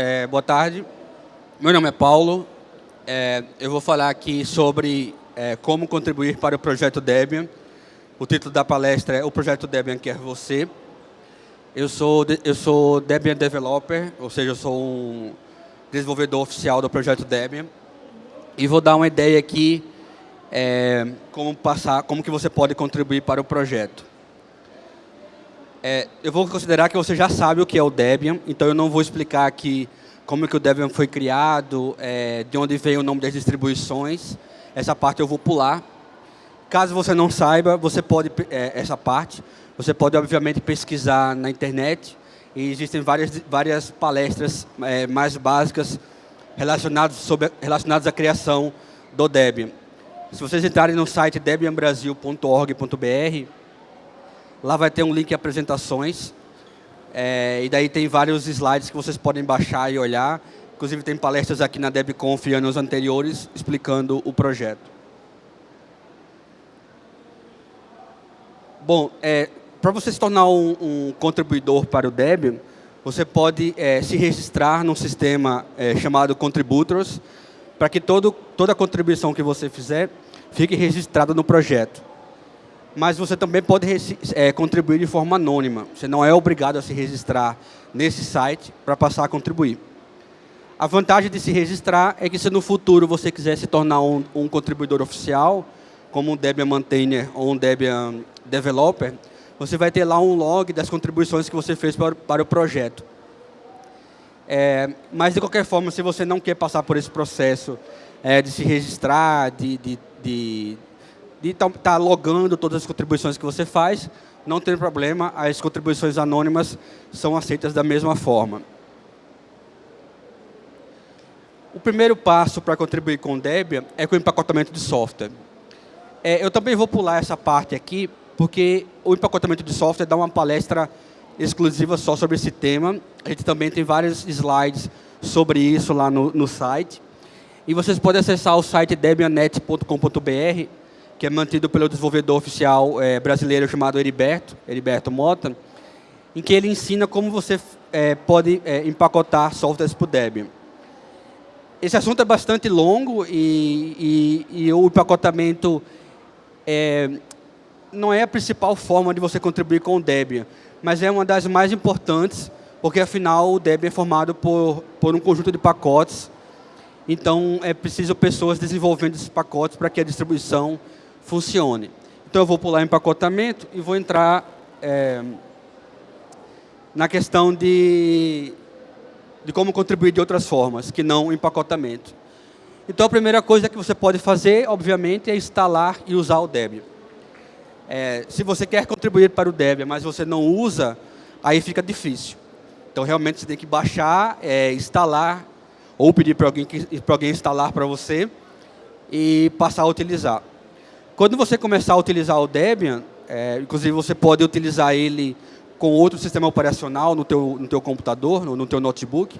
É, boa tarde. Meu nome é Paulo. É, eu vou falar aqui sobre é, como contribuir para o projeto Debian. O título da palestra é O Projeto Debian Quer Você. Eu sou, eu sou Debian Developer, ou seja, eu sou um desenvolvedor oficial do projeto Debian. E vou dar uma ideia aqui é, como, passar, como que você pode contribuir para o projeto. É, eu vou considerar que você já sabe o que é o Debian, então eu não vou explicar aqui como que o Debian foi criado, é, de onde veio o nome das distribuições. Essa parte eu vou pular. Caso você não saiba, você pode é, essa parte, você pode obviamente pesquisar na internet e existem várias várias palestras é, mais básicas relacionadas sobre relacionadas à criação do Debian. Se vocês entrarem no site debianbrasil.org.br, lá vai ter um link apresentações. É, e daí tem vários slides que vocês podem baixar e olhar. Inclusive tem palestras aqui na DebConf anos anteriores explicando o projeto. Bom, é, para você se tornar um, um, contribuidor para o Debian, você pode é, se registrar num sistema é, chamado Contributors, para que todo, toda contribuição que você fizer fique registrada no projeto. Mas você também pode é, contribuir de forma anônima. Você não é obrigado a se registrar nesse site para passar a contribuir. A vantagem de se registrar é que se no futuro você quiser se tornar um, um contribuidor oficial, como um Debian Maintainer ou um Debian Developer, você vai ter lá um log das contribuições que você fez para, para o projeto. É, mas, de qualquer forma, se você não quer passar por esse processo é, de se registrar, de estar de, de, tá, tá logando todas as contribuições que você faz, não tem problema, as contribuições anônimas são aceitas da mesma forma. O primeiro passo para contribuir com o Debian é com o empacotamento de software. É, eu também vou pular essa parte aqui, porque o empacotamento de software dá uma palestra exclusiva só sobre esse tema. A gente também tem vários slides sobre isso lá no, no site. E vocês podem acessar o site debianet.com.br, que é mantido pelo desenvolvedor oficial é, brasileiro chamado Heriberto, Heriberto Mota, em que ele ensina como você é, pode é, empacotar softwares para o Debian. Esse assunto é bastante longo e, e, e o empacotamento não é a principal forma de você contribuir com o Debian mas é uma das mais importantes, porque afinal o Debian é formado por, por um conjunto de pacotes, então é preciso pessoas desenvolvendo esses pacotes para que a distribuição funcione. Então eu vou pular empacotamento e vou entrar é, na questão de, de como contribuir de outras formas, que não empacotamento. Então a primeira coisa que você pode fazer, obviamente, é instalar e usar o Debian. É, se você quer contribuir para o Debian, mas você não usa, aí fica difícil. Então, realmente, você tem que baixar, é, instalar, ou pedir para alguém, alguém instalar para você e passar a utilizar. Quando você começar a utilizar o Debian, é, inclusive você pode utilizar ele com outro sistema operacional no teu, no teu computador, no, no teu notebook.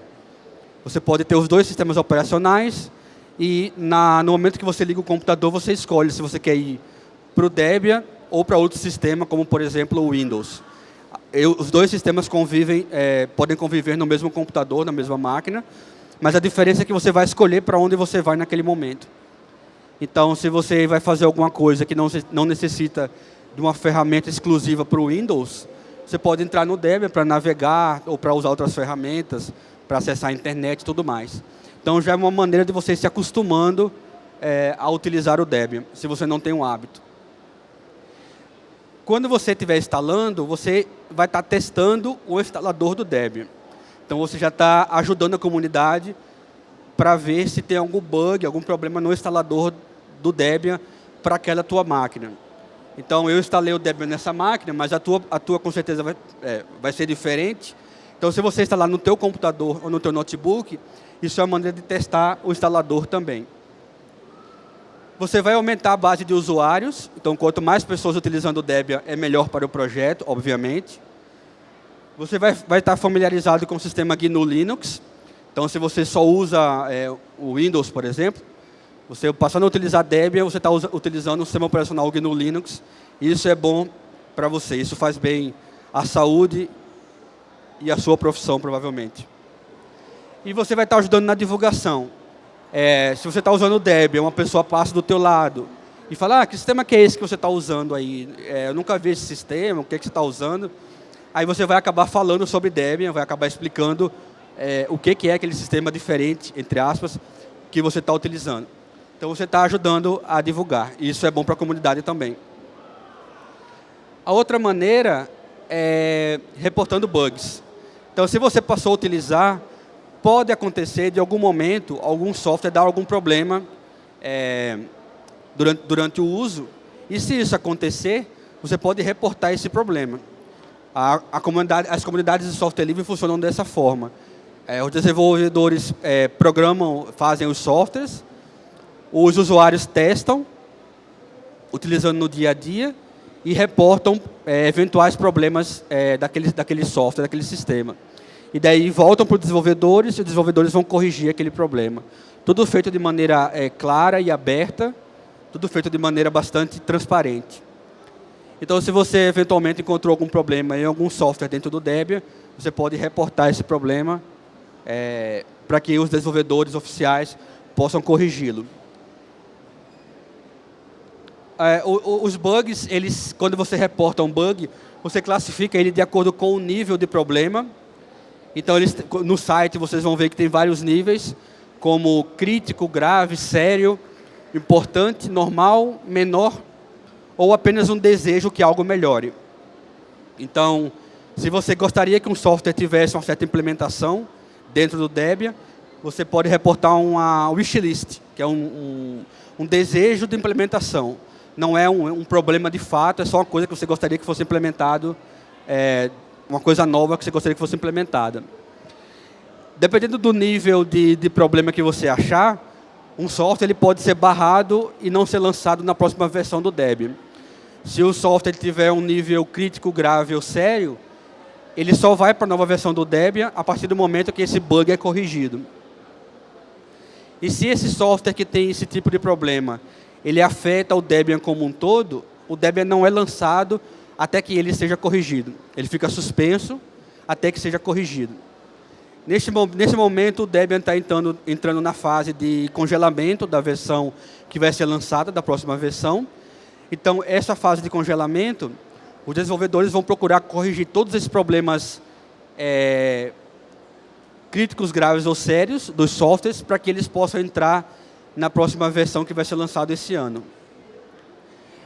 Você pode ter os dois sistemas operacionais e na, no momento que você liga o computador, você escolhe se você quer ir para o Debian ou para outro sistema, como, por exemplo, o Windows. Eu, os dois sistemas convivem, é, podem conviver no mesmo computador, na mesma máquina, mas a diferença é que você vai escolher para onde você vai naquele momento. Então, se você vai fazer alguma coisa que não, não necessita de uma ferramenta exclusiva para o Windows, você pode entrar no Debian para navegar ou para usar outras ferramentas, para acessar a internet e tudo mais. Então, já é uma maneira de você se acostumando é, a utilizar o Debian, se você não tem um hábito quando você estiver instalando, você vai estar testando o instalador do Debian. Então, você já está ajudando a comunidade para ver se tem algum bug, algum problema no instalador do Debian para aquela tua máquina. Então, eu instalei o Debian nessa máquina, mas a tua, a tua com certeza vai, é, vai ser diferente. Então, se você instalar no teu computador ou no teu notebook, isso é uma maneira de testar o instalador também. Você vai aumentar a base de usuários, então quanto mais pessoas utilizando o Debian, é melhor para o projeto, obviamente. Você vai, vai estar familiarizado com o sistema GNU Linux, então se você só usa é, o Windows, por exemplo, você passando a utilizar Debian, você está utilizando o sistema operacional GNU Linux, isso é bom para você, isso faz bem à saúde e à sua profissão, provavelmente. e você vai estar ajudando na divulgação. É, se você está usando o Debian, uma pessoa passa do teu lado e fala, ah, que sistema que é esse que você está usando aí? É, eu nunca vi esse sistema, o que, é que você está usando? Aí você vai acabar falando sobre Debian, vai acabar explicando é, o que, que é aquele sistema diferente, entre aspas, que você está utilizando. Então você está ajudando a divulgar. Isso é bom para a comunidade também. A outra maneira é reportando bugs. Então se você passou a utilizar, pode acontecer de algum momento, algum software dar algum problema é, durante, durante o uso. E se isso acontecer, você pode reportar esse problema. A, a comunidade, as comunidades de software livre funcionam dessa forma. É, os desenvolvedores é, programam, fazem os softwares, os usuários testam, utilizando no dia a dia, e reportam é, eventuais problemas é, daquele, daquele software, daquele sistema. E daí voltam para os desenvolvedores e os desenvolvedores vão corrigir aquele problema. Tudo feito de maneira é, clara e aberta, tudo feito de maneira bastante transparente. Então, se você eventualmente encontrou algum problema em algum software dentro do Debian, você pode reportar esse problema é, para que os desenvolvedores oficiais possam corrigi-lo. É, os bugs, eles, quando você reporta um bug, você classifica ele de acordo com o nível de problema. Então, eles, no site, vocês vão ver que tem vários níveis, como crítico, grave, sério, importante, normal, menor, ou apenas um desejo que algo melhore. Então, se você gostaria que um software tivesse uma certa implementação dentro do Debian, você pode reportar uma wishlist, que é um, um, um desejo de implementação. Não é um, um, problema de fato, é só uma coisa que você gostaria que fosse implementado, é, uma coisa nova que você gostaria que fosse implementada. Dependendo do nível de, de problema que você achar, um software ele pode ser barrado e não ser lançado na próxima versão do Debian. Se o software tiver um nível crítico, grave ou sério, ele só vai para a nova versão do Debian a partir do momento que esse bug é corrigido. E se esse software que tem esse tipo de problema, ele afeta o Debian como um todo, o Debian não é lançado até que ele seja corrigido. Ele fica suspenso até que seja corrigido. Neste, nesse momento, o Debian está entrando, entrando na fase de congelamento da versão que vai ser lançada, da próxima versão. Então, essa fase de congelamento, os desenvolvedores vão procurar corrigir todos esses problemas é, críticos, graves ou sérios dos softwares para que eles possam entrar na próxima versão que vai ser lançada esse ano.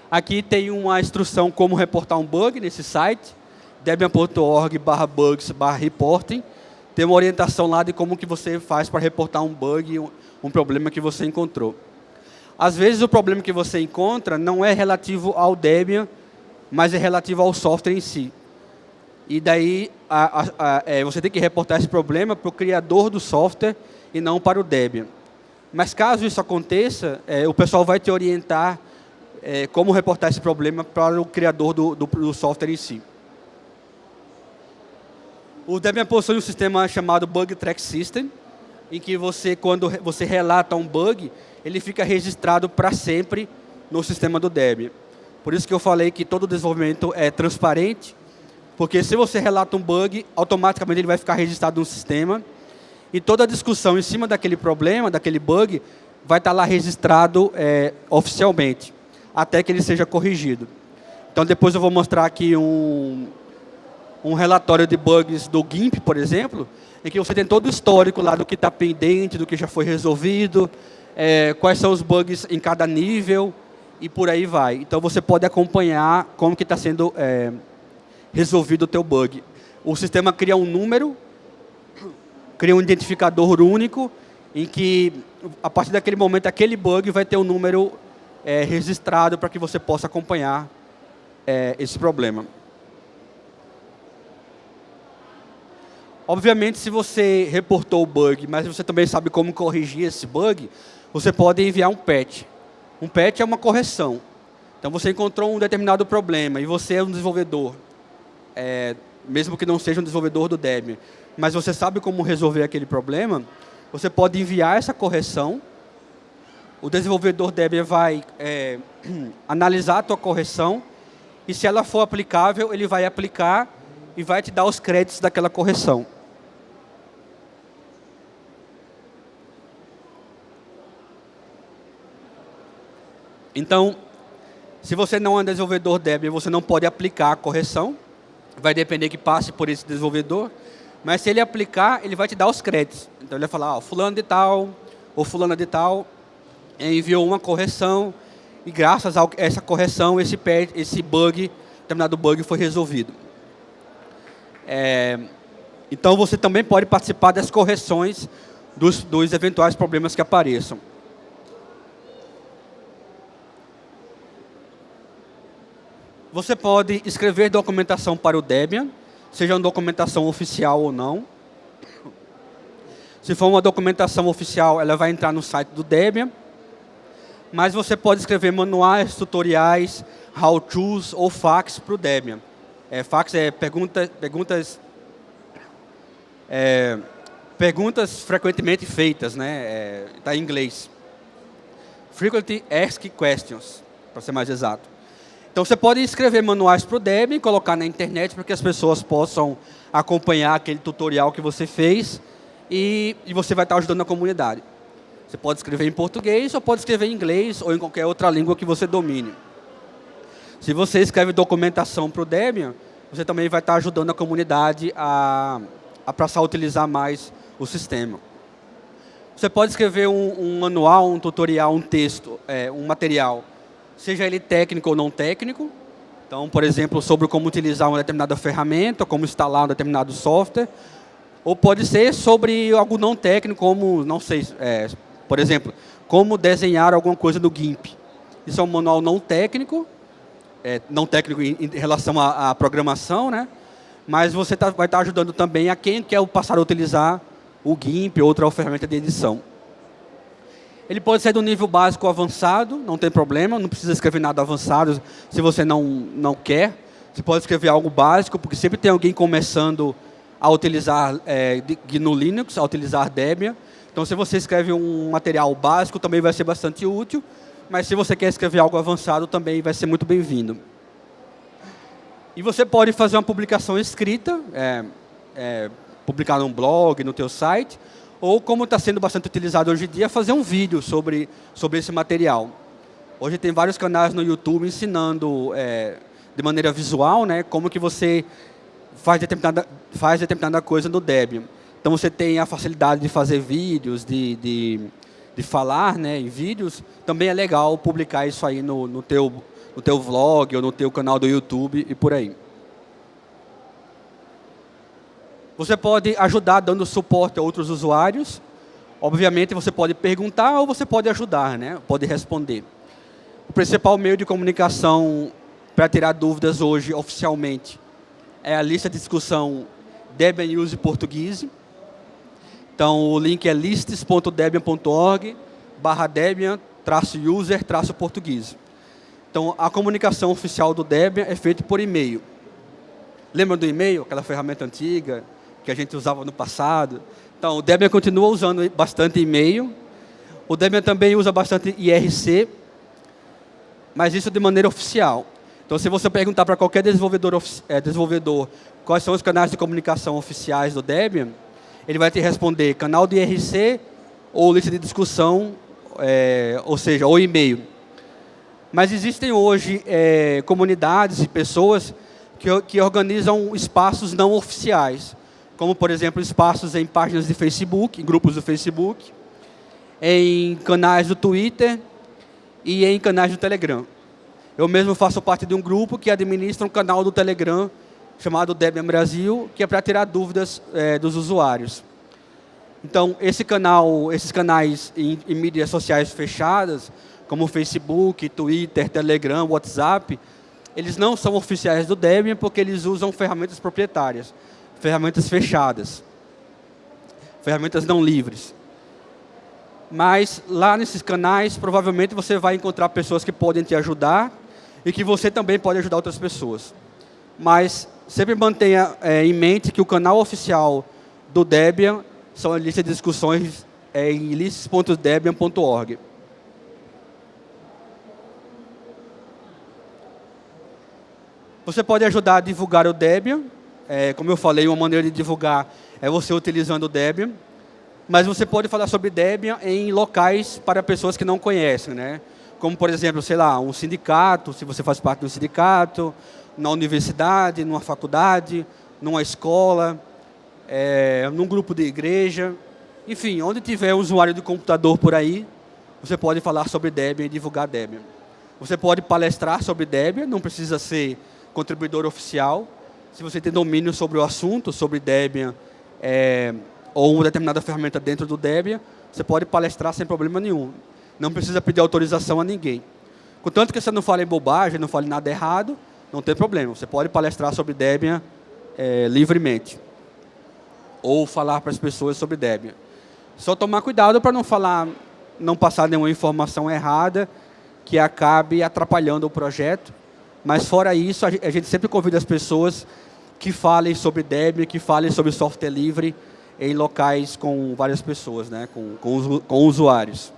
Aqui tem uma instrução como reportar um bug nesse site, debian.org bugs reporting tem uma orientação lá de como que você faz para reportar um bug, um problema que você encontrou. Às vezes o problema que você encontra não é relativo ao Debian, mas é relativo ao software em si. E daí a, a, a, é, você tem que reportar esse problema para o criador do software e não para o Debian. Mas caso isso aconteça, é, o pessoal vai te orientar é, como reportar esse problema para o criador do, do, do software em si. O Debian possui um sistema chamado Bug Track System, em que você, quando você relata um bug, ele fica registrado para sempre no sistema do Debian. Por isso que eu falei que todo desenvolvimento é transparente, porque se você relata um bug, automaticamente ele vai ficar registrado no sistema, e toda a discussão em cima daquele problema, daquele bug, vai estar lá registrado é, oficialmente, até que ele seja corrigido. Então, depois eu vou mostrar aqui um, um relatório de bugs do GIMP, por exemplo, em que você tem todo o histórico lá do que está pendente, do que já foi resolvido, é, quais são os bugs em cada nível e por aí vai. Então você pode acompanhar como que está sendo é, resolvido o teu bug. O sistema cria um número, cria um identificador único, em que a partir daquele momento aquele bug vai ter um número é, registrado para que você possa acompanhar é, esse problema. Obviamente, se você reportou o bug, mas você também sabe como corrigir esse bug, você pode enviar um patch. Um patch é uma correção. Então, você encontrou um determinado problema e você é um desenvolvedor, é, mesmo que não seja um desenvolvedor do Debian, mas você sabe como resolver aquele problema, você pode enviar essa correção, o desenvolvedor Debian vai é, analisar a tua correção e se ela for aplicável, ele vai aplicar e vai te dar os créditos daquela correção. Então, se você não é desenvolvedor Debian, você não pode aplicar a correção. Vai depender que passe por esse desenvolvedor. Mas se ele aplicar, ele vai te dar os créditos. Então ele vai falar, ó, fulano de tal, ou fulana de tal, enviou uma correção e graças a essa correção, esse, esse bug, determinado bug foi resolvido. É, então você também pode participar das correções dos, dos eventuais problemas que apareçam. Você pode escrever documentação para o Debian, seja uma documentação oficial ou não. Se for uma documentação oficial, ela vai entrar no site do Debian. Mas você pode escrever manuais, tutoriais, how-tos ou fax para o Debian. É, fax é pergunta, perguntas, é, perguntas frequentemente feitas, né? Está é, em inglês. Frequently Asked Questions, para ser mais exato. Então você pode escrever manuais para o Debian, colocar na internet para que as pessoas possam acompanhar aquele tutorial que você fez e, e você vai estar ajudando a comunidade. Você pode escrever em português ou pode escrever em inglês ou em qualquer outra língua que você domine. Se você escreve documentação para o Debian, você também vai estar ajudando a comunidade a, a passar a utilizar mais o sistema. Você pode escrever um, um manual, um tutorial, um texto, é, um material seja ele técnico ou não técnico. Então, por exemplo, sobre como utilizar uma determinada ferramenta, como instalar um determinado software. Ou pode ser sobre algo não técnico, como, não sei, é, por exemplo, como desenhar alguma coisa no GIMP. Isso é um manual não técnico, é, não técnico em, em relação à, à, programação, né? mas você tá, vai estar tá ajudando também a quem quer passar a utilizar o GIMP ou outra ferramenta de edição. Ele pode ser do nível básico avançado, não tem problema, não precisa escrever nada avançado se você não, não quer. Você pode escrever algo básico, porque sempre tem alguém começando a utilizar é, no Linux, a utilizar Debian. Então, se você escreve um material básico, também vai ser bastante útil. Mas se você quer escrever algo avançado, também vai ser muito bem-vindo. E você pode fazer uma publicação escrita, é, é, publicar num blog, no teu site, ou como está sendo bastante utilizado hoje em dia, fazer um vídeo sobre, sobre esse material. Hoje tem vários canais no YouTube ensinando é, de maneira visual né, como que você faz determinada, faz determinada coisa no Debian. Então você tem a facilidade de fazer vídeos, de, de, de falar né, em vídeos. Também é legal publicar isso aí no, no, teu, no teu vlog ou no teu canal do YouTube e por aí. Você pode ajudar dando suporte a outros usuários. Obviamente, você pode perguntar ou você pode ajudar, né? pode responder. O principal meio de comunicação para tirar dúvidas hoje, oficialmente, é a lista de discussão Debian Use Portuguese. Então, o link é lists.debian.org barra Debian traço user traço português. Então, a comunicação oficial do Debian é feita por e-mail. Lembra do e-mail, aquela ferramenta antiga? Que a gente usava no passado. Então, o Debian continua usando bastante e-mail. O Debian também usa bastante IRC, mas isso de maneira oficial. Então, se você perguntar para qualquer desenvolvedor, é, desenvolvedor quais são os canais de comunicação oficiais do Debian, ele vai te responder canal de IRC ou lista de discussão, é, ou seja, ou e-mail. Mas existem hoje é, comunidades e pessoas que, que organizam espaços não oficiais como, por exemplo, espaços em páginas de Facebook, em grupos do Facebook, em canais do Twitter e em canais do Telegram. Eu mesmo faço parte de um grupo que administra um canal do Telegram chamado Debian Brasil, que é para tirar dúvidas é, dos usuários. Então, esse canal, esses canais em, em mídias sociais fechadas, como Facebook, Twitter, Telegram, WhatsApp, eles não são oficiais do Debian porque eles usam ferramentas proprietárias ferramentas fechadas, ferramentas não livres. Mas lá nesses canais, provavelmente você vai encontrar pessoas que podem te ajudar e que você também pode ajudar outras pessoas. Mas sempre mantenha é, em mente que o canal oficial do Debian são a lista de discussões é, em lists.debian.org. Você pode ajudar a divulgar o Debian é, como eu falei, uma maneira de divulgar é você utilizando o Debian. Mas você pode falar sobre Debian em locais para pessoas que não conhecem, né? como, por exemplo, sei lá, um sindicato, se você faz parte de um sindicato, na universidade, numa faculdade, numa escola, é, num grupo de igreja, enfim, onde tiver usuário de computador por aí, você pode falar sobre Debian e divulgar Debian. Você pode palestrar sobre Debian, não precisa ser contribuidor oficial. Se você tem domínio sobre o assunto, sobre Debian, é, ou uma determinada ferramenta dentro do Debian, você pode palestrar sem problema nenhum. Não precisa pedir autorização a ninguém. Contanto que você não fale bobagem, não fale nada errado, não tem problema. Você pode palestrar sobre Debian é, livremente. Ou falar para as pessoas sobre Debian. Só tomar cuidado para não falar, não passar nenhuma informação errada que acabe atrapalhando o projeto. Mas fora isso, a gente sempre convida as pessoas que falem sobre Debian, que falem sobre software livre em locais com várias pessoas, né, com, com, com usuários.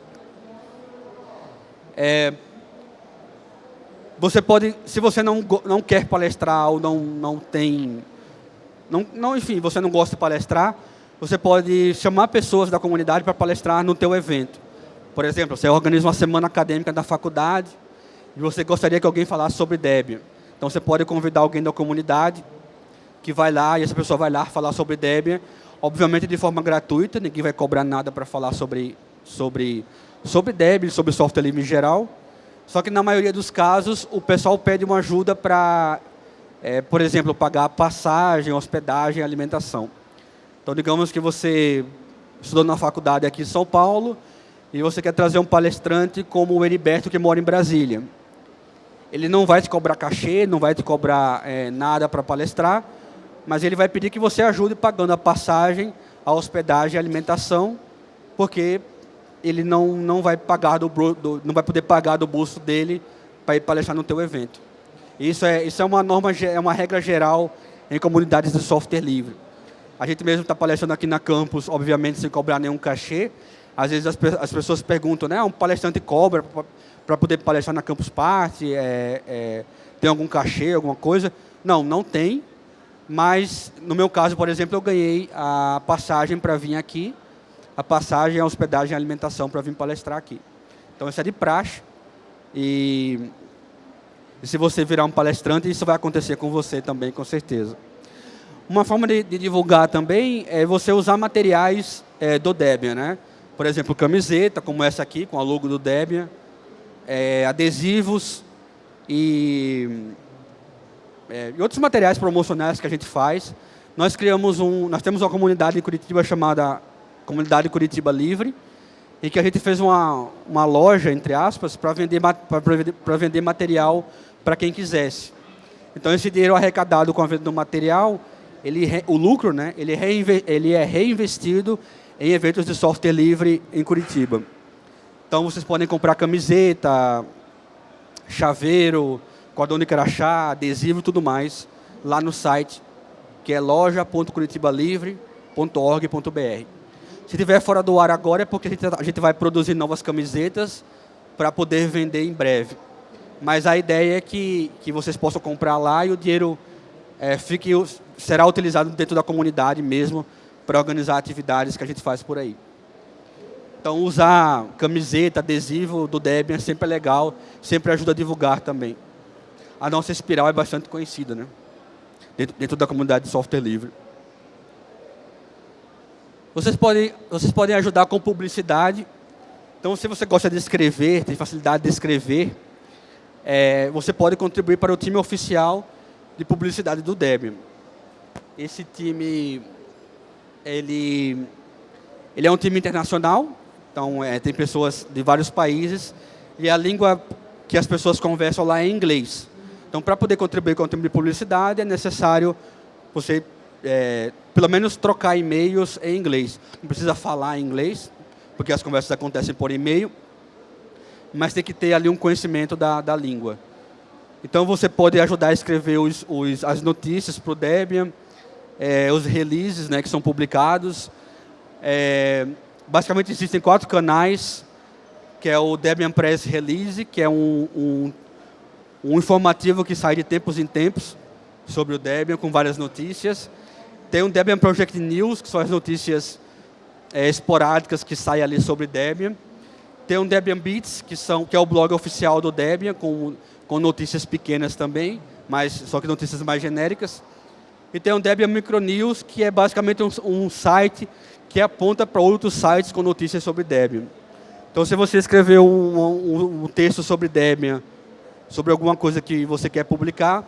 É, você pode, se você não, não quer palestrar ou não, não tem, não, não, enfim, você não gosta de palestrar, você pode chamar pessoas da comunidade para palestrar no teu evento. Por exemplo, você organiza uma semana acadêmica da faculdade e você gostaria que alguém falasse sobre Debian. Então, você pode convidar alguém da comunidade que vai lá e essa pessoa vai lá falar sobre Debian, obviamente de forma gratuita, ninguém vai cobrar nada para falar sobre, sobre, sobre Debian, sobre software livre em geral. Só que, na maioria dos casos, o pessoal pede uma ajuda para, é, por exemplo, pagar passagem, hospedagem, alimentação. Então, digamos que você estudou na faculdade aqui em São Paulo, e você quer trazer um palestrante como o Heriberto, que mora em Brasília. Ele não vai te cobrar cachê, não vai te cobrar é, nada para palestrar, mas ele vai pedir que você ajude pagando a passagem, a hospedagem, a alimentação, porque ele não, não, vai, pagar do, do, não vai poder pagar do bolso dele para ir palestrar no teu evento. Isso é, isso é uma norma, é uma regra geral em comunidades de software livre. A gente mesmo está palestrando aqui na campus, obviamente sem cobrar nenhum cachê, às vezes as, as pessoas perguntam, né, um palestrante cobra para poder palestrar na Campus Party, é, é, tem algum cachê, alguma coisa? Não, não tem, mas no meu caso, por exemplo, eu ganhei a passagem para vir aqui, a passagem, a hospedagem e a alimentação para vir palestrar aqui. Então, isso é de praxe. E, se você virar um palestrante, isso vai acontecer com você também, com certeza. Uma forma de, de divulgar também é você usar materiais é, do Debian, né? por exemplo, camiseta, como essa aqui, com a logo do Debian, é, adesivos e, é, e, outros materiais promocionais que a gente faz. Nós criamos um, nós temos uma comunidade em Curitiba chamada Comunidade Curitiba Livre, e que a gente fez uma, uma loja, entre aspas, para vender, para vender material para quem quisesse. Então, esse dinheiro arrecadado com a venda do material, ele, o lucro, né, ele, ele é reinvestido em eventos de software livre em Curitiba. Então, vocês podem comprar camiseta, chaveiro, cordão de crachá, adesivo e tudo mais, lá no site, que é loja.curitibalivre.org.br. Se estiver fora do ar agora, é porque a gente, gente vai produzir novas camisetas para poder vender em breve. Mas a ideia é que, que vocês possam comprar lá e o dinheiro é, fique, será utilizado dentro da comunidade mesmo, para organizar atividades que a gente faz por aí. Então, usar camiseta, adesivo do Debian sempre é legal, sempre ajuda a divulgar também. A nossa espiral é bastante conhecida, né? Dentro, dentro da comunidade de software livre. Vocês podem, vocês podem ajudar com publicidade. Então, se você gosta de escrever, tem facilidade de escrever, é, você pode contribuir para o time oficial de publicidade do Debian. Esse time ele, ele é um time internacional, então é, tem pessoas de vários países, e a língua que as pessoas conversam lá é inglês. Então, para poder contribuir com o time de publicidade, é necessário você, é, pelo menos, trocar e-mails em inglês. Não precisa falar inglês, porque as conversas acontecem por e-mail, mas tem que ter ali um conhecimento da, da língua. Então, você pode ajudar a escrever os, os, as notícias para o Debian, é, os releases né, que são publicados. É, basicamente existem quatro canais, que é o Debian Press Release, que é um, um, um informativo que sai de tempos em tempos sobre o Debian, com várias notícias. Tem o Debian Project News, que são as notícias é, esporádicas que saem ali sobre Debian. Tem o Debian Beats, que, são, que é o blog oficial do Debian, com, com notícias pequenas também, mas só que notícias mais genéricas. E tem o Debian Micronews, que é basicamente um, um site que aponta para outros sites com notícias sobre Debian. Então, se você escrever um, um, um texto sobre Debian, sobre alguma coisa que você quer publicar,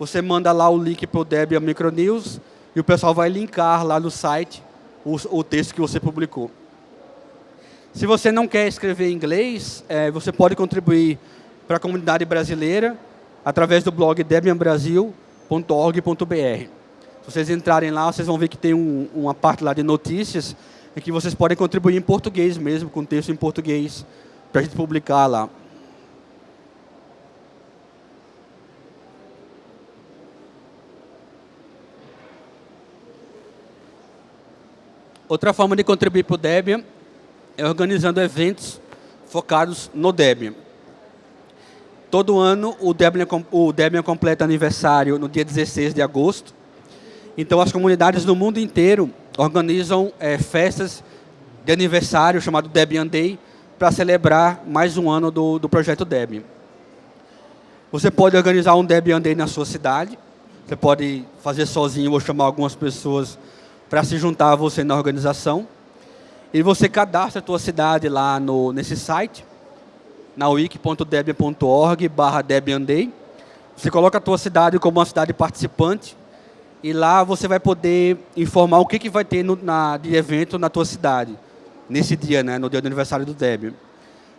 você manda lá o link para o Debian Micronews e o pessoal vai linkar lá no site o, o texto que você publicou. Se você não quer escrever em inglês, é, você pode contribuir para a comunidade brasileira através do blog debianbrasil.org.br. Vocês entrarem lá, vocês vão ver que tem um, uma parte lá de notícias em que vocês podem contribuir em português mesmo, com texto em português, para a gente publicar lá. Outra forma de contribuir para o Debian é organizando eventos focados no Debian. Todo ano o Debian, o Debian completa aniversário no dia 16 de agosto. Então as comunidades no mundo inteiro organizam é, festas de aniversário chamado Debian Day para celebrar mais um ano do, do projeto Debian. Você pode organizar um Debian Day na sua cidade. Você pode fazer sozinho ou chamar algumas pessoas para se juntar a você na organização. E você cadastra a tua cidade lá no, nesse site, na wiki.debian.org barra Debian Day. Você coloca a tua cidade como uma cidade participante e lá você vai poder informar o que, que vai ter no, na, de evento na tua cidade, nesse dia, né, no dia do aniversário do Debian.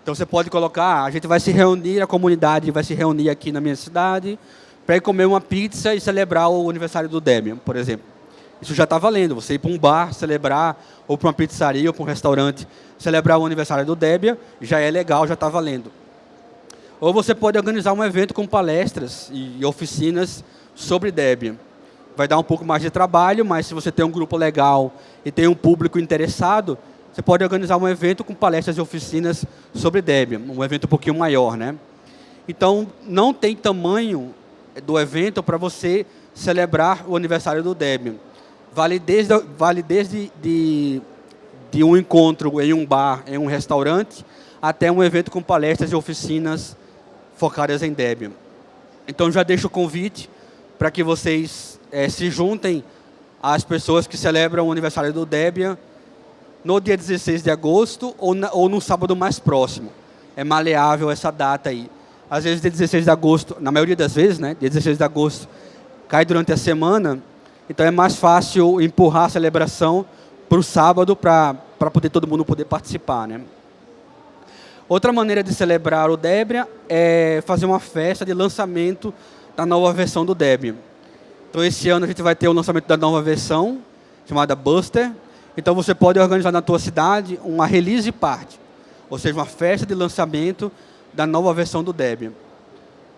Então você pode colocar, ah, a gente vai se reunir, a comunidade vai se reunir aqui na minha cidade para ir comer uma pizza e celebrar o aniversário do Debian, por exemplo. Isso já está valendo. Você ir para um bar celebrar, ou para uma pizzaria, ou para um restaurante, celebrar o aniversário do Debian, já é legal, já está valendo. Ou você pode organizar um evento com palestras e oficinas sobre Debian. Vai dar um pouco mais de trabalho, mas se você tem um grupo legal e tem um público interessado, você pode organizar um evento com palestras e oficinas sobre Debian, um evento um pouquinho maior. Né? Então, não tem tamanho do evento para você celebrar o aniversário do Debian. Vale desde, vale desde de, de um encontro em um bar, em um restaurante, até um evento com palestras e oficinas focadas em Debian. Então, já deixo o convite para que vocês é, se juntem às pessoas que celebram o aniversário do Debian no dia 16 de agosto ou, na, ou no sábado mais próximo. É maleável essa data aí. Às vezes, dia 16 de agosto, na maioria das vezes, né, dia 16 de agosto, cai durante a semana, então é mais fácil empurrar a celebração para o sábado para poder todo mundo poder participar. Né? Outra maneira de celebrar o Debian é fazer uma festa de lançamento da nova versão do Debian. Então esse ano a gente vai ter o lançamento da nova versão, chamada Buster. Então você pode organizar na tua cidade uma release party, ou seja, uma festa de lançamento da nova versão do Debian.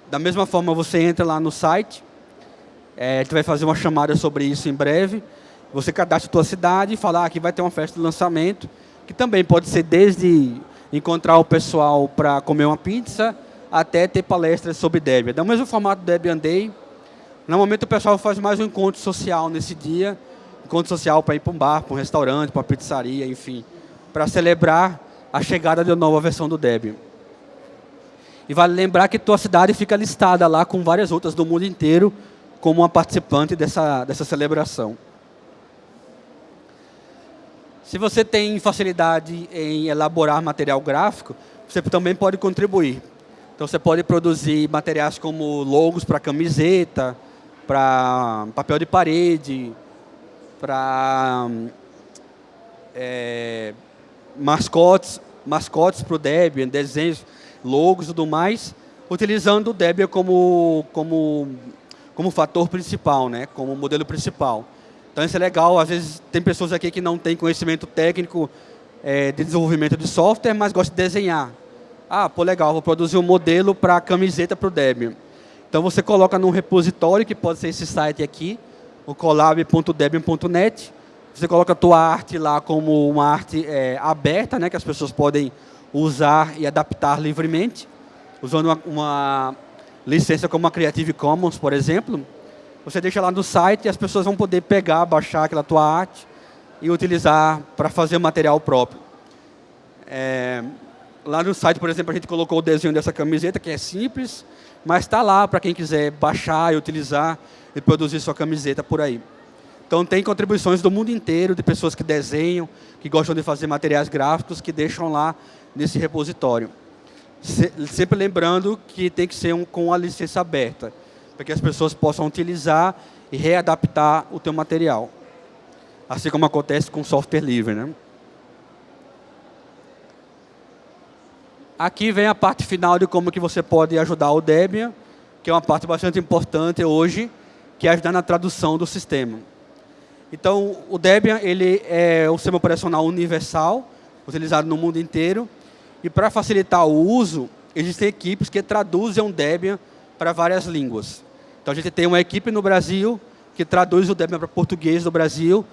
Da mesma forma, você entra lá no site, é, a gente vai fazer uma chamada sobre isso em breve. Você cadastra a tua cidade e fala ah, que vai ter uma festa de lançamento, que também pode ser desde encontrar o pessoal para comer uma pizza, até ter palestras sobre Debian. O mesmo formato do Debian Day. Normalmente o pessoal faz mais um encontro social nesse dia, encontro social para ir para um bar, para um restaurante, para uma pizzaria, enfim, para celebrar a chegada da nova versão do Debian. E vale lembrar que tua cidade fica listada lá com várias outras do mundo inteiro, como uma participante dessa, dessa celebração. Se você tem facilidade em elaborar material gráfico, você também pode contribuir. Então, você pode produzir materiais como logos para camiseta, para papel de parede, para é, mascotes, mascotes para o Debian, desenhos, logos e tudo mais, utilizando o Debian como, como como fator principal, né? como modelo principal. Então isso é legal, às vezes tem pessoas aqui que não têm conhecimento técnico é, de desenvolvimento de software, mas gostam de desenhar. Ah, pô, legal, vou produzir um modelo para camiseta para o Debian. Então você coloca num repositório, que pode ser esse site aqui, o collab.debian.net. Você coloca a tua arte lá como uma arte é, aberta, né, que as pessoas podem usar e adaptar livremente, usando uma, uma licença como a Creative Commons, por exemplo, você deixa lá no site e as pessoas vão poder pegar, baixar aquela tua arte e utilizar para fazer material próprio. É, lá no site, por exemplo, a gente colocou o desenho dessa camiseta, que é simples, mas está lá para quem quiser baixar e utilizar e produzir sua camiseta por aí. Então, tem contribuições do mundo inteiro, de pessoas que desenham, que gostam de fazer materiais gráficos, que deixam lá nesse repositório. Se, sempre lembrando que tem que ser um, com a licença aberta, para que as pessoas possam utilizar e readaptar o teu material. Assim como acontece com software livre. Né? Aqui vem a parte final de como que você pode ajudar o Debian, que é uma parte bastante importante hoje, que é ajudar na tradução do sistema. Então, o Debian ele é um sistema operacional universal, utilizado no mundo inteiro. E para facilitar o uso, existem equipes que traduzem o Debian para várias línguas. Então, a gente tem uma equipe no Brasil que traduz o Debian para português do Brasil,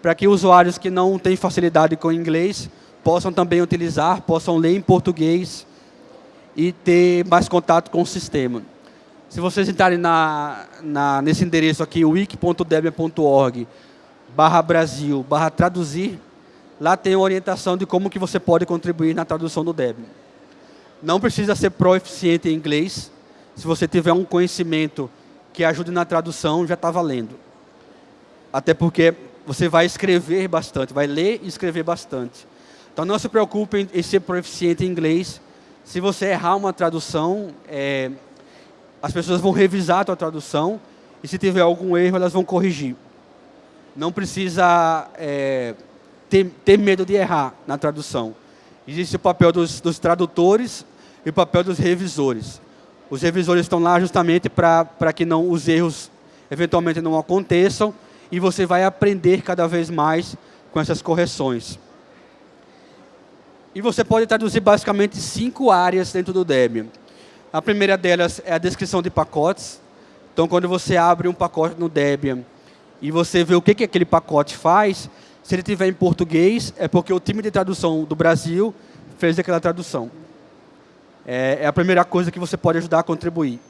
para que usuários que não têm facilidade com inglês possam também utilizar, possam ler em português e ter mais contato com o sistema. Se vocês entrarem na, na, nesse endereço aqui, wiki.debian.org, barra Brasil, barra traduzir, lá tem orientação de como que você pode contribuir na tradução do Debian. Não precisa ser proficiente em inglês. Se você tiver um conhecimento que ajude na tradução, já está valendo. Até porque você vai escrever bastante, vai ler e escrever bastante. Então não se preocupe em ser proficiente em inglês. Se você errar uma tradução, é, as pessoas vão revisar a tua tradução e se tiver algum erro, elas vão corrigir não precisa é, ter, ter, medo de errar na tradução. Existe o papel dos, dos tradutores e o papel dos revisores. Os revisores estão lá justamente para que não, os erros eventualmente não aconteçam e você vai aprender cada vez mais com essas correções. E você pode traduzir basicamente cinco áreas dentro do Debian. A primeira delas é a descrição de pacotes. Então, quando você abre um pacote no Debian, e você vê o que, que aquele pacote faz, se ele tiver em português, é porque o time de tradução do Brasil fez aquela tradução. É, é a primeira coisa que você pode ajudar a contribuir.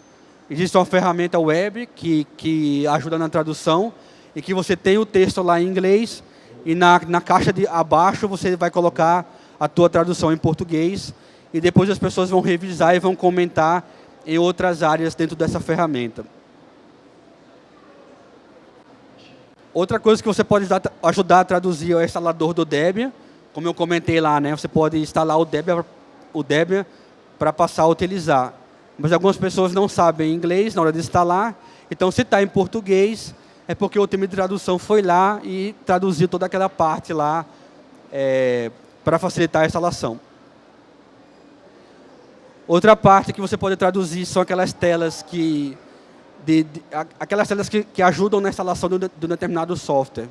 Existe uma ferramenta web que, que ajuda na tradução e que você tem o texto lá em inglês e na, na caixa de abaixo você vai colocar a tua tradução em português e depois as pessoas vão revisar e vão comentar em outras áreas dentro dessa ferramenta. Outra coisa que você pode ajudar a traduzir é o instalador do Debian. Como eu comentei lá, né? você pode instalar o Debian, o Debian para passar a utilizar. Mas algumas pessoas não sabem inglês na hora de instalar. Então, se está em português, é porque o time de tradução foi lá e traduziu toda aquela parte lá é, para facilitar a instalação. Outra parte que você pode traduzir são aquelas telas que de, de aquelas telas que, que, ajudam na instalação de, de um determinado software.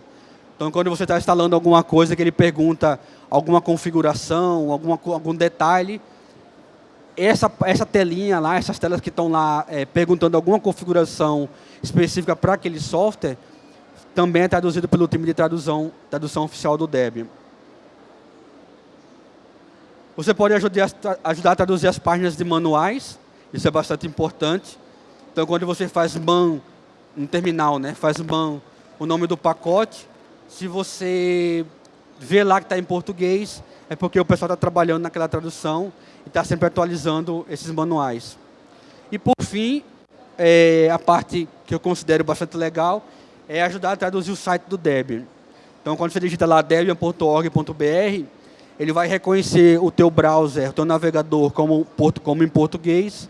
Então, quando você está instalando alguma coisa que ele pergunta alguma configuração, alguma, algum detalhe, essa, essa telinha lá, essas telas que estão lá é, perguntando alguma configuração específica para aquele software, também é traduzido pelo time de tradução, tradução oficial do Debian. Você pode ajudar, ajudar a traduzir as páginas de manuais, isso é bastante importante. Então, quando você faz man no terminal, né, faz man o nome do pacote, se você vê lá que está em português, é porque o pessoal está trabalhando naquela tradução e está sempre atualizando esses manuais. E, por fim, é, a parte que eu considero bastante legal é ajudar a traduzir o site do Debian. Então, quando você digita lá debian.org.br, ele vai reconhecer o teu browser, o teu navegador como, como em português,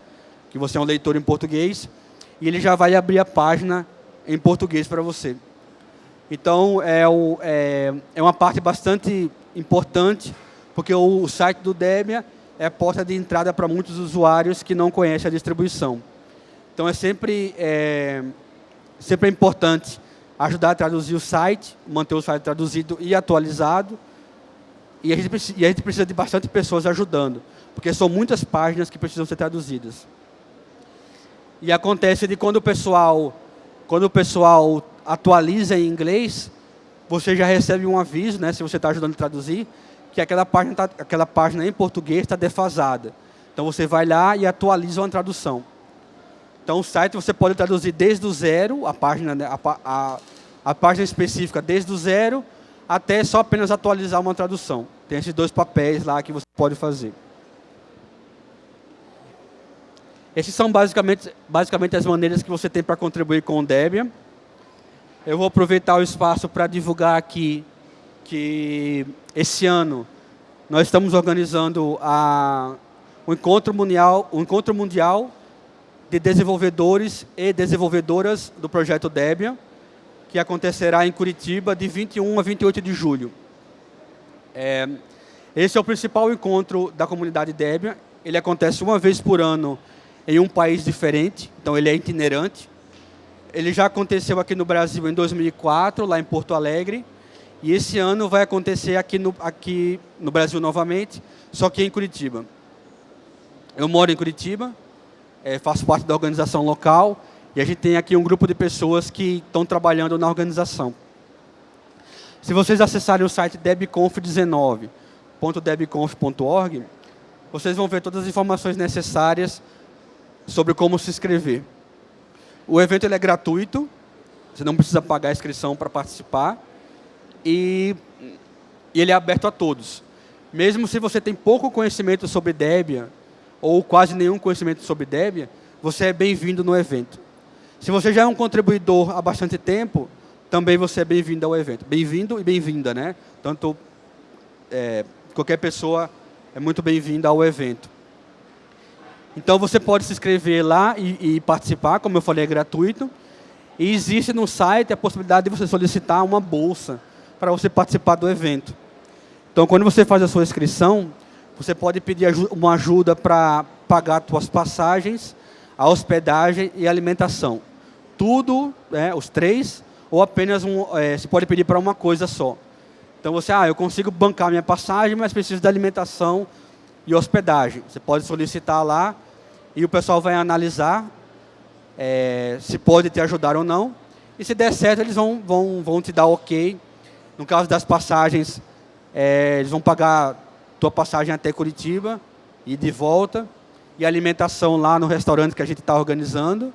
que você é um leitor em português, e ele já vai abrir a página em português para você. Então, é, o, é, é, uma parte bastante importante, porque o, o site do Debian é a porta de entrada para muitos usuários que não conhecem a distribuição. Então, é sempre, é, sempre importante ajudar a traduzir o site, manter o site traduzido e atualizado. E a gente, e a gente precisa de bastante pessoas ajudando, porque são muitas páginas que precisam ser traduzidas. E acontece de quando o pessoal, quando o pessoal atualiza em inglês, você já recebe um aviso, né, se você está ajudando a traduzir, que aquela página, tá, aquela página em português está defasada. Então você vai lá e atualiza uma tradução. Então o site você pode traduzir desde o zero, a página, né, a, a, a página específica desde o zero, até só apenas atualizar uma tradução. Tem esses dois papéis lá que você pode fazer. Essas são basicamente, basicamente as maneiras que você tem para contribuir com o Debian. Eu vou aproveitar o espaço para divulgar aqui que esse ano nós estamos organizando a, encontro mundial, o encontro mundial de desenvolvedores e desenvolvedoras do projeto Debian, que acontecerá em Curitiba de 21 a 28 de julho. É, esse é o principal encontro da comunidade Debian. Ele acontece uma vez por ano em um país diferente, então ele é itinerante. Ele já aconteceu aqui no Brasil em 2004, lá em Porto Alegre, e esse ano vai acontecer aqui no, aqui no Brasil novamente, só que em Curitiba. Eu moro em Curitiba, é, faço parte da organização local, e a gente tem aqui um grupo de pessoas que estão trabalhando na organização. Se vocês acessarem o site debconf19.debconf.org, vocês vão ver todas as informações necessárias sobre como se inscrever. O evento é gratuito, você não precisa pagar a inscrição para participar, e, e ele é aberto a todos. Mesmo se você tem pouco conhecimento sobre Debian, ou quase nenhum conhecimento sobre Debian, você é bem-vindo no evento. Se você já é um contribuidor há bastante tempo, também você é bem-vindo ao evento. Bem-vindo e bem-vinda, né? Tanto é, qualquer pessoa é muito bem-vinda ao evento. Então você pode se inscrever lá e, e, participar, como eu falei, é gratuito. E existe no site a possibilidade de você solicitar uma bolsa para você participar do evento. Então, quando você faz a sua inscrição, você pode pedir uma ajuda para pagar suas passagens, a hospedagem e a alimentação. Tudo, né, os três, ou apenas um, é, você pode pedir para uma coisa só. Então você, ah, eu consigo bancar minha passagem, mas preciso de alimentação e hospedagem. Você pode solicitar lá e o pessoal vai analisar é, se pode te ajudar ou não. E se der certo, eles vão, vão, vão te dar ok. No caso das passagens, é, eles vão pagar tua passagem até Curitiba e de volta. E alimentação lá no restaurante que a gente está organizando.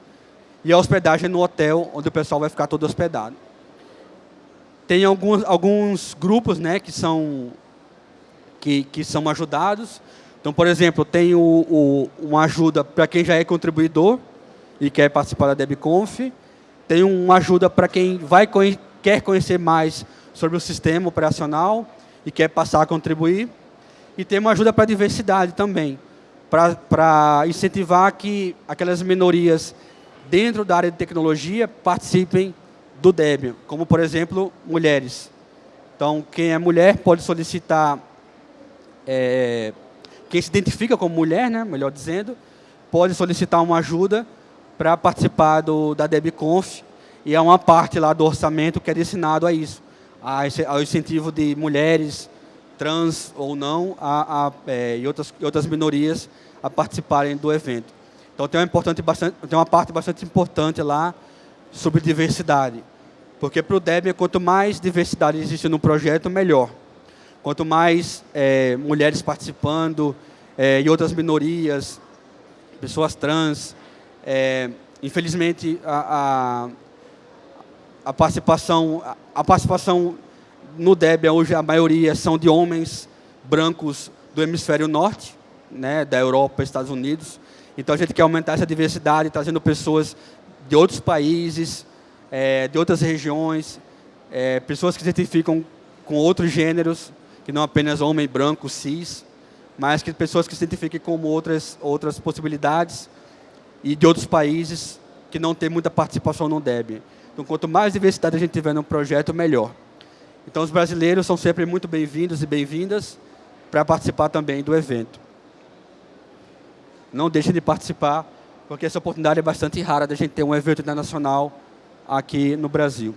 E a hospedagem no hotel, onde o pessoal vai ficar todo hospedado. Tem alguns, alguns grupos né, que, são, que, que são ajudados. Então, por exemplo, tem o, o, uma ajuda para quem já é contribuidor e quer participar da DebConf. Tem uma ajuda para quem vai, quer conhecer mais sobre o sistema operacional e quer passar a contribuir. E tem uma ajuda para a diversidade também, para incentivar que aquelas minorias dentro da área de tecnologia participem do Debian, como, por exemplo, mulheres. Então, quem é mulher pode solicitar é, quem se identifica como mulher, né, melhor dizendo, pode solicitar uma ajuda para participar do, da DebConf, e é uma parte lá do orçamento que é destinado a isso, a, ao incentivo de mulheres, trans ou não, a, a, é, e outras, outras minorias a participarem do evento. Então tem uma, importante, bastante, tem uma parte bastante importante lá sobre diversidade. Porque para o Debian, quanto mais diversidade existe no projeto, melhor. Quanto mais é, mulheres participando é, e outras minorias, pessoas trans, é, infelizmente a, a, a, participação, a participação no Debian hoje a maioria são de homens brancos do hemisfério norte, né, da Europa, Estados Unidos. Então a gente quer aumentar essa diversidade, trazendo pessoas de outros países, é, de outras regiões, é, pessoas que se identificam com outros gêneros, que não apenas homem branco, cis, mas que pessoas que se identifiquem como outras, outras possibilidades e de outros países que não têm muita participação no DEB. Então, quanto mais diversidade a gente tiver no projeto, melhor. Então, os brasileiros são sempre muito bem-vindos e bem-vindas para participar também do evento. Não deixem de participar, porque essa oportunidade é bastante rara da gente ter um evento internacional aqui no Brasil.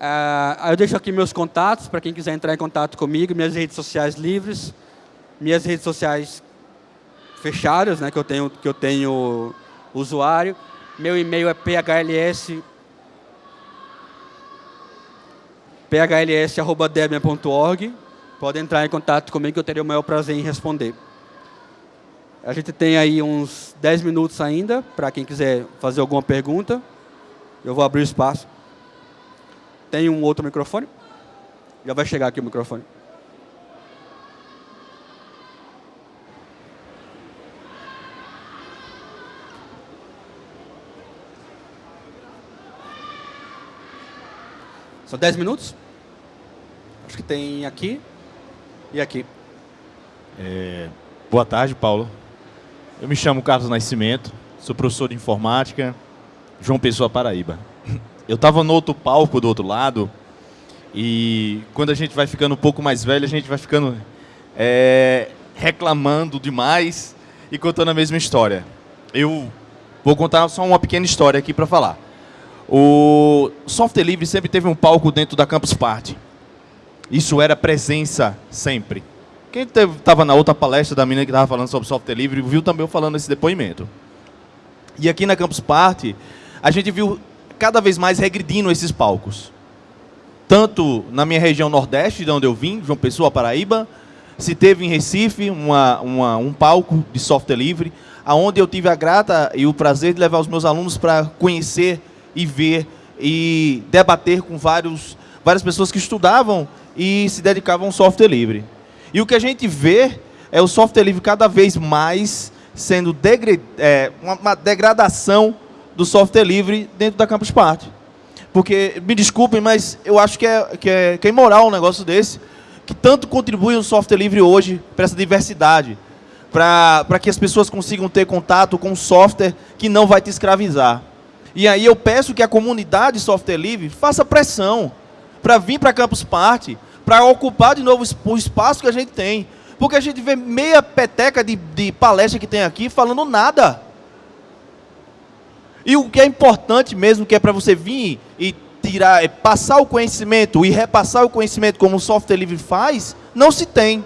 Uh, eu deixo aqui meus contatos para quem quiser entrar em contato comigo, minhas redes sociais livres, minhas redes sociais fechadas, né, que eu tenho que eu tenho usuário. Meu e-mail é phls phls@debian.org pode entrar em contato comigo que eu teria o maior prazer em responder. A gente tem aí uns 10 minutos ainda para quem quiser fazer alguma pergunta. Eu vou abrir o espaço. Tem um outro microfone? Já vai chegar aqui o microfone. São 10 minutos? Acho que tem aqui e aqui. É, boa tarde, Paulo. Eu me chamo Carlos Nascimento, sou professor de informática, João Pessoa, Paraíba. Eu estava no outro palco do outro lado e quando a gente vai ficando um pouco mais velho, a gente vai ficando é, reclamando demais e contando a mesma história. Eu vou contar só uma pequena história aqui para falar. O software livre sempre teve um palco dentro da Campus Party. Isso era presença sempre. Quem estava na outra palestra da menina que estava falando sobre software livre, viu também eu falando esse depoimento. E aqui na Campus Party, a gente viu cada vez mais regredindo esses palcos. Tanto na minha região nordeste, de onde eu vim, João Pessoa, Paraíba, se teve em Recife uma, uma, um palco de software livre, aonde eu tive a grata e o prazer de levar os meus alunos para conhecer e ver e debater com vários, várias pessoas que estudavam e se dedicavam ao software livre. E o que a gente vê é o software livre cada vez mais sendo é, uma, uma, degradação do software livre dentro da Campus Party. Porque, me desculpem, mas eu acho que é, que é, que é imoral um negócio desse, que tanto contribui o software livre hoje para essa diversidade, para que as pessoas consigam ter contato com um software que não vai te escravizar. E aí eu peço que a comunidade software livre faça pressão para vir para Campus Party, para ocupar de novo o espaço que a gente tem. Porque a gente vê meia peteca de, de palestra que tem aqui falando nada. E o que é importante mesmo, que é para você vir e tirar, é passar o conhecimento e repassar o conhecimento como o software livre faz, não se tem.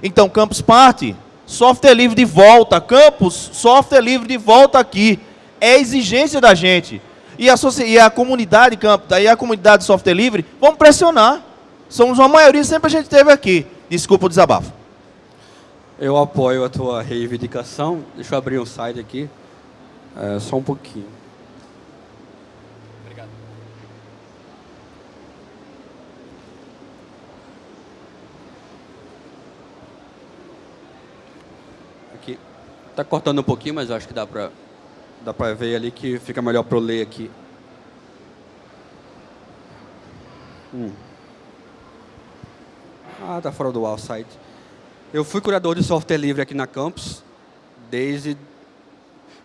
Então, Campus Party, software livre de volta. Campus, software livre de volta aqui. É exigência da gente. E a, e a comunidade Campus, daí a comunidade software livre, vamos pressionar. Somos uma maioria, sempre a gente teve aqui. Desculpa o desabafo. Eu apoio a tua reivindicação. Deixa eu abrir um site aqui. É, só um pouquinho. Obrigado. Aqui. Está cortando um pouquinho, mas acho que dá para dá para ver ali que fica melhor para eu ler aqui. Hum. Ah, tá fora do wall site. Eu fui curador de software livre aqui na campus desde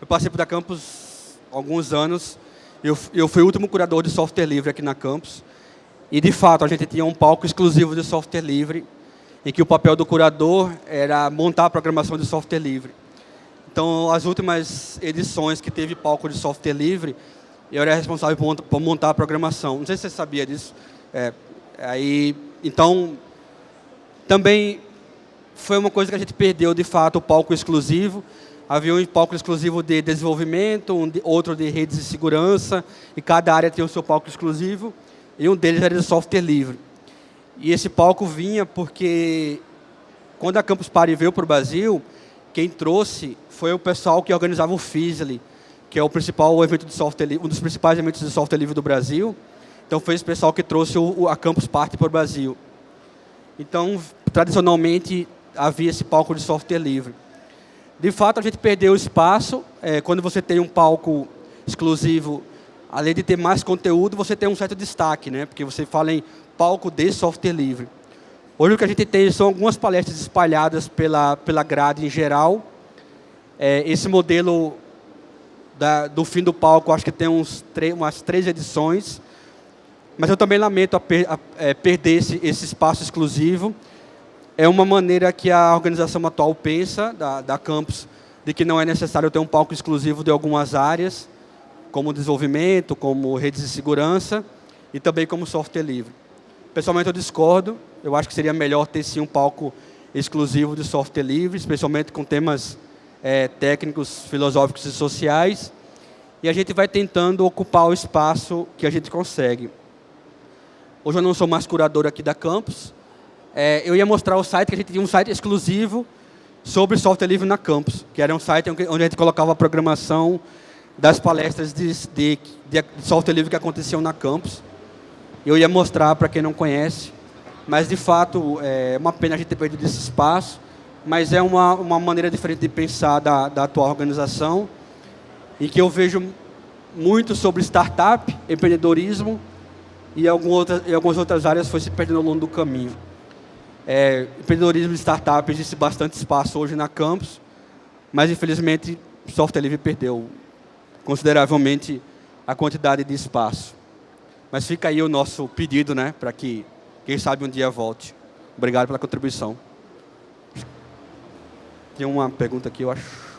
eu passei por da campus alguns anos. Eu, eu fui o último curador de software livre aqui na campus. E, de fato, a gente tinha um palco exclusivo de software livre, em que o papel do curador era montar a programação de software livre. Então, as últimas edições que teve palco de software livre, eu era responsável por montar a programação. Não sei se você sabia disso. É, aí, então, também foi uma coisa que a gente perdeu, de fato, o palco exclusivo. Havia um palco exclusivo de desenvolvimento, um de, outro de redes de segurança, e cada área tinha o seu palco exclusivo, e um deles era de software livre. E esse palco vinha porque, quando a Campus Party veio para o Brasil, quem trouxe foi o pessoal que organizava o FISLI, que é o principal evento de software um dos principais eventos de software livre do Brasil. Então, foi esse pessoal que trouxe o, a Campus Party para o Brasil. Então, tradicionalmente, havia esse palco de software livre. De fato, a gente perdeu espaço. É, quando você tem um palco exclusivo, além de ter mais conteúdo, você tem um certo destaque, né? porque você fala em palco de software livre. Hoje o que a gente tem são algumas palestras espalhadas pela, pela grade em geral. É, esse modelo da, do fim do palco, acho que tem uns umas três edições. Mas eu também lamento a per, a, é, perder esse, esse espaço exclusivo é uma maneira que a organização atual pensa, da, da campus, de que não é necessário ter um palco exclusivo de algumas áreas, como desenvolvimento, como redes de segurança e também como software livre. Pessoalmente, eu discordo. Eu acho que seria melhor ter, sim, um palco exclusivo de software livre, especialmente com temas é, técnicos, filosóficos e sociais. E a gente vai tentando ocupar o espaço que a gente consegue. Hoje eu não sou mais curador aqui da campus, é, eu ia mostrar o site, que a gente tinha um site exclusivo sobre software livre na campus, que era um site onde a gente colocava a programação das palestras de, de, de software livre que aconteciam na campus. Eu ia mostrar para quem não conhece, mas de fato é uma pena a gente ter perdido esse espaço, mas é uma, uma maneira diferente de pensar da, da atual organização, e que eu vejo muito sobre startup, empreendedorismo, e, algumas outras, áreas foi se perdendo ao longo do caminho. É, empreendedorismo de startup existe bastante espaço hoje na campus, mas infelizmente software livre perdeu consideravelmente a quantidade de espaço. Mas fica aí o nosso pedido, né, para que, quem sabe, um dia volte. Obrigado pela contribuição. Tem uma pergunta aqui, eu acho.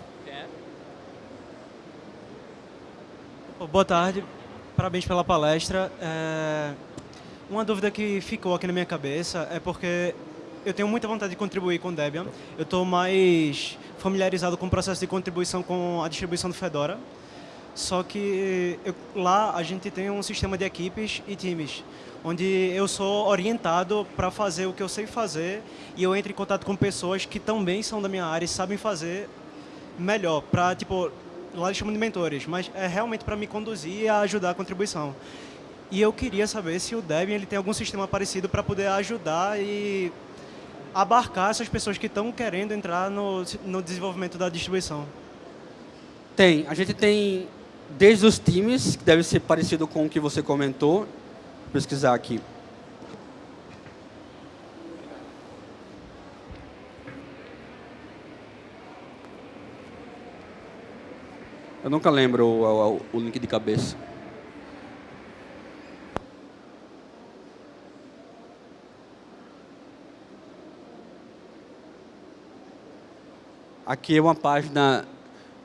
Boa tarde, parabéns pela palestra. É... Uma dúvida que ficou aqui na minha cabeça é porque eu tenho muita vontade de contribuir com Debian. Eu estou mais familiarizado com o processo de contribuição com a distribuição do Fedora. Só que eu, lá a gente tem um sistema de equipes e times, onde eu sou orientado para fazer o que eu sei fazer e eu entro em contato com pessoas que também são da minha área e sabem fazer melhor, para, tipo, lá eles chamam de mentores, mas é realmente para me conduzir e ajudar a contribuição. E eu queria saber se o Debian ele tem algum sistema parecido para poder ajudar e abarcar essas pessoas que estão querendo entrar no, no desenvolvimento da distribuição. Tem. A gente tem desde os times, que deve ser parecido com o que você comentou. Vou pesquisar aqui. Eu nunca lembro o, o, o link de cabeça. Aqui é uma página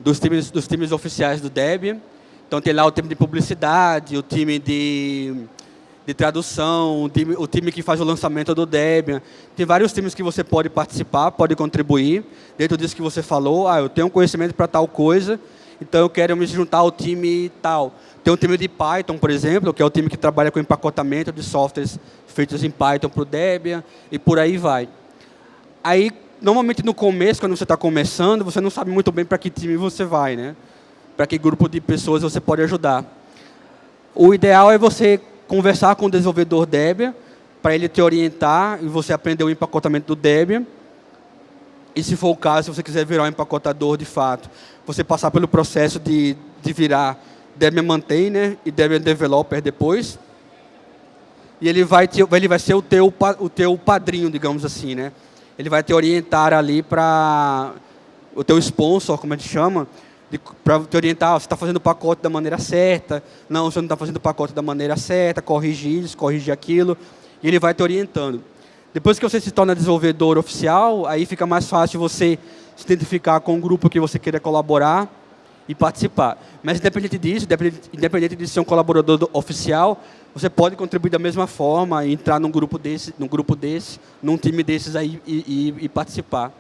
dos times, dos times oficiais do Debian. Então tem lá o time de publicidade, o time de, de tradução, o time, o time que faz o lançamento do Debian. Tem vários times que você pode participar, pode contribuir. Dentro disso que você falou, ah, eu tenho conhecimento para tal coisa, então eu quero me juntar ao time tal. Tem um time de Python, por exemplo, que é o time que trabalha com empacotamento de softwares feitos em Python para o Debian, e por aí vai. Aí, normalmente no começo, quando você está começando, você não sabe muito bem para que time você vai, né? Para que grupo de pessoas você pode ajudar. O ideal é você conversar com o desenvolvedor Debian, para ele te orientar e você aprender o empacotamento do Debian. E se for o caso, se você quiser virar um empacotador de fato, você passar pelo processo de, de virar Debian Maintainer e Debian Developer depois. E ele vai, te, ele vai ser o teu, o teu padrinho, digamos assim, né? ele vai te orientar ali para o teu sponsor, como a gente chama, para te orientar, você está fazendo o pacote da maneira certa, não, você não está fazendo o pacote da maneira certa, corrigir isso, corrigir aquilo, e ele vai te orientando. Depois que você se torna desenvolvedor oficial, aí fica mais fácil você se identificar com o grupo que você queira colaborar e participar. Mas independente disso, independente, de ser um colaborador oficial, você pode contribuir da mesma forma, entrar num grupo desse, num grupo desse, num time desses aí e, e, e participar.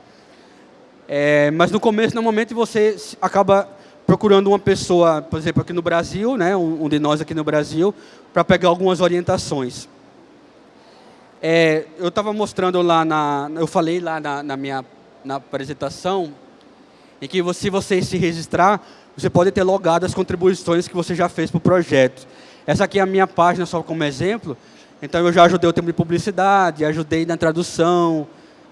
É, mas no começo, normalmente você acaba procurando uma pessoa, por exemplo, aqui no Brasil, né, um de nós aqui no Brasil, para pegar algumas orientações. É, eu estava mostrando lá na, eu falei lá na, na minha na apresentação, em que se você se registrar, você pode ter logado as contribuições que você já fez para o projeto. Essa aqui é a minha página só como exemplo. Então, eu já ajudei o tempo de publicidade, ajudei na tradução,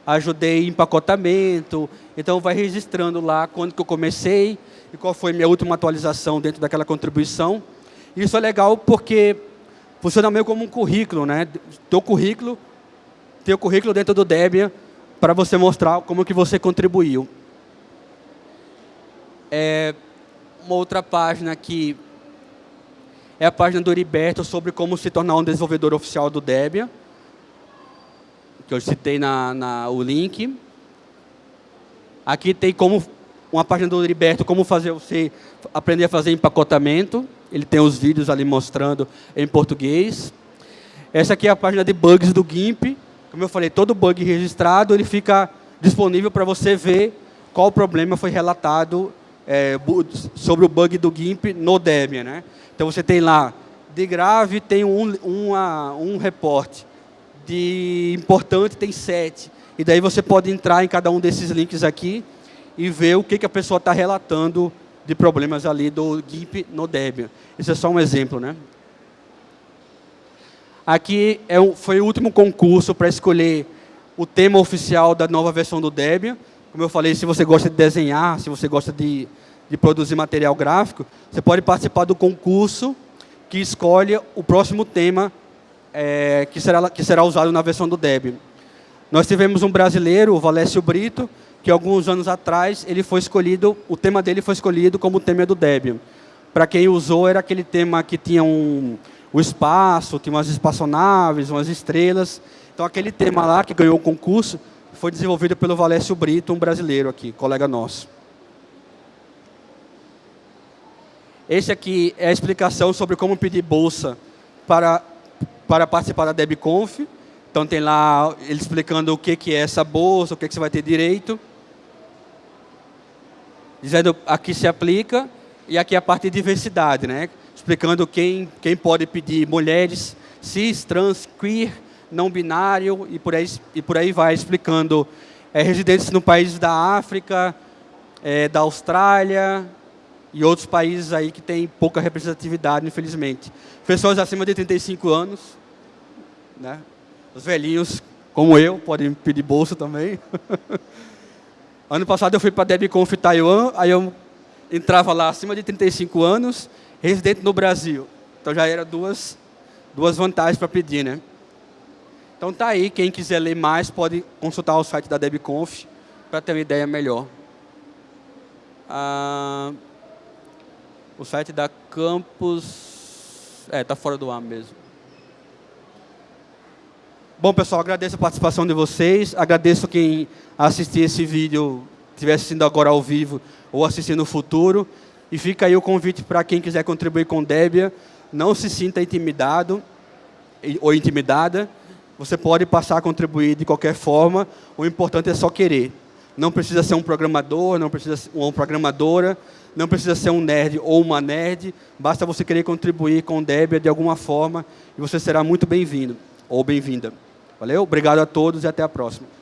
ajudei em empacotamento. Então, vai registrando lá quando que eu comecei e qual foi minha última atualização dentro daquela contribuição. Isso é legal porque funciona meio como um currículo, né? Teu currículo, teu currículo dentro do Debian para você mostrar como que você contribuiu. É, uma outra página aqui é a página do Heriberto sobre como se tornar um desenvolvedor oficial do Debian, que eu citei na, na, o link. Aqui tem como uma página do Heriberto, como fazer você aprender a fazer empacotamento. Ele tem os vídeos ali mostrando em português. Essa aqui é a página de bugs do GIMP. Como eu falei, todo bug registrado, ele fica disponível para você ver qual problema foi relatado é, sobre o bug do GIMP no Debian. Né? Então você tem lá, de grave tem um, uma, um reporte, de importante tem sete. E daí você pode entrar em cada um desses links aqui e ver o que, que a pessoa está relatando de problemas ali do GIMP no Debian. Esse é só um exemplo. Né? Aqui é foi o último concurso para escolher o tema oficial da nova versão do Debian. Como eu falei, se você gosta de desenhar, se você gosta de de produzir material gráfico, você pode participar do concurso que escolhe o próximo tema é, que, será, que será usado na versão do Debian. Nós tivemos um brasileiro, o Valécio Brito, que alguns anos atrás ele foi escolhido, o tema dele foi escolhido como o tema do Debian. Para quem usou, era aquele tema que tinha um, o espaço, tinha umas espaçonaves, umas estrelas. Então, aquele tema lá que ganhou o concurso foi desenvolvido pelo Valécio Brito, um brasileiro aqui, colega nosso. Esse aqui é a explicação sobre como pedir bolsa para, para participar da DebConf. Então, tem lá ele explicando o que, que é essa bolsa, o que, que você vai ter direito. Dizendo aqui se aplica, e aqui a parte de diversidade, né? explicando quem, quem pode pedir mulheres, cis, trans, queer, não binário, e por aí, e por aí vai, explicando é, residentes no país da África, é, da Austrália, e outros países aí que têm pouca representatividade, infelizmente. Pessoas acima de 35 anos, né? os velhinhos, como eu, podem pedir bolsa também. ano passado eu fui para a DebConf Taiwan, aí eu entrava lá acima de 35 anos, residente no Brasil. Então já era duas, duas vantagens para pedir, né? Então tá aí, quem quiser ler mais pode consultar o site da DebConf para ter uma ideia melhor. Ah, o site da Campus... É, está fora do ar mesmo. Bom, pessoal, agradeço a participação de vocês. Agradeço quem assistir esse vídeo, estiver assistindo agora ao vivo ou assistindo no futuro. E fica aí o convite para quem quiser contribuir com Debian. Não se sinta intimidado ou intimidada. Você pode passar a contribuir de qualquer forma. O importante é só querer. Não precisa ser um programador, não precisa ser uma programadora, não precisa ser um nerd ou uma nerd, basta você querer contribuir com Debian de alguma forma e você será muito bem-vindo ou bem-vinda. Valeu? Obrigado a todos e até a próxima.